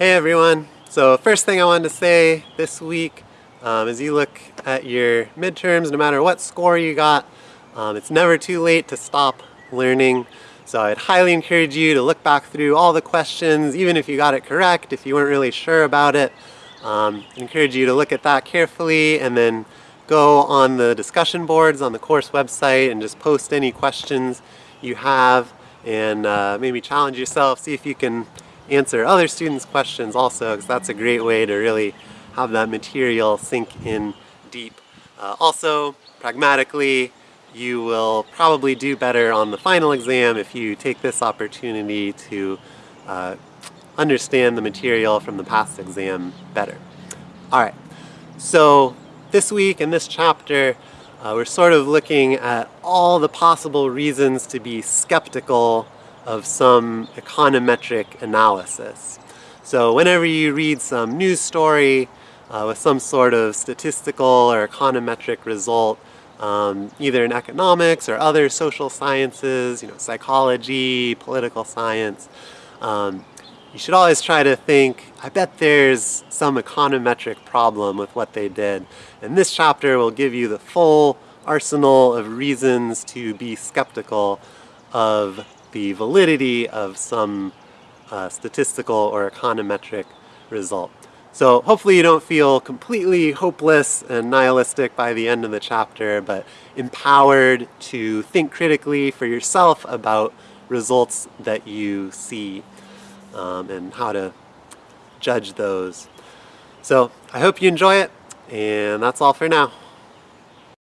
Hey everyone. So first thing I wanted to say this week, um, as you look at your midterms, no matter what score you got, um, it's never too late to stop learning. So I'd highly encourage you to look back through all the questions, even if you got it correct, if you weren't really sure about it. Um, encourage you to look at that carefully and then go on the discussion boards on the course website and just post any questions you have and uh, maybe challenge yourself, see if you can answer other students' questions also, because that's a great way to really have that material sink in deep. Uh, also, pragmatically, you will probably do better on the final exam if you take this opportunity to uh, understand the material from the past exam better. Alright, so this week in this chapter, uh, we're sort of looking at all the possible reasons to be skeptical of some econometric analysis. So whenever you read some news story uh, with some sort of statistical or econometric result, um, either in economics or other social sciences, you know, psychology, political science, um, you should always try to think, I bet there's some econometric problem with what they did. And this chapter will give you the full arsenal of reasons to be skeptical of the validity of some uh, statistical or econometric result. So hopefully you don't feel completely hopeless and nihilistic by the end of the chapter, but empowered to think critically for yourself about results that you see um, and how to judge those. So I hope you enjoy it, and that's all for now.